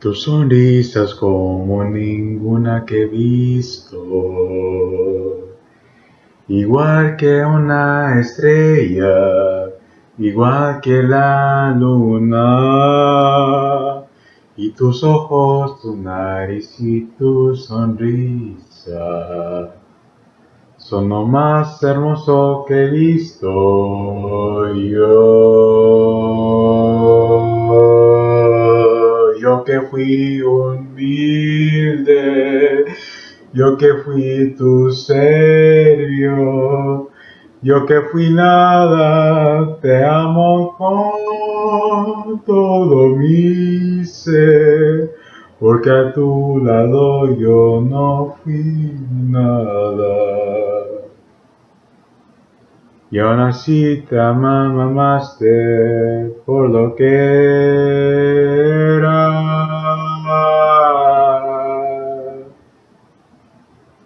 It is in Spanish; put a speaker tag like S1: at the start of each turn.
S1: Tu sonrisa es como ninguna que he visto, igual que una estrella, igual que la luna, y tus ojos, tu nariz y tu sonrisa son lo más hermoso que he visto. Yo que fui humilde, yo que fui tu serio, yo que fui nada, te amo con todo mi ser, porque a tu lado yo no fui nada. Y aún así te amaste por lo que